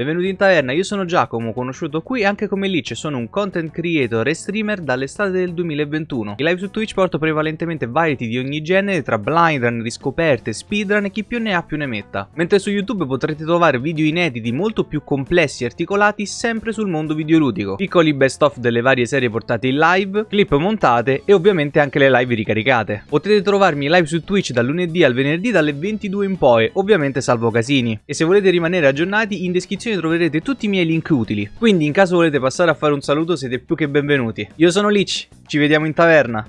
Benvenuti in taverna, io sono Giacomo, conosciuto qui anche come Lich, sono un content creator e streamer dall'estate del 2021. In live su Twitch porto prevalentemente variety di ogni genere tra blind run, riscoperte, speedrun e chi più ne ha più ne metta. Mentre su YouTube potrete trovare video inediti molto più complessi e articolati sempre sul mondo videoludico. Piccoli best of delle varie serie portate in live, clip montate e ovviamente anche le live ricaricate. Potete trovarmi live su Twitch dal lunedì al venerdì dalle 22 in poi, ovviamente salvo casini. E se volete rimanere aggiornati in descrizione descrizione troverete tutti i miei link utili, quindi in caso volete passare a fare un saluto siete più che benvenuti. Io sono Lich, ci vediamo in taverna.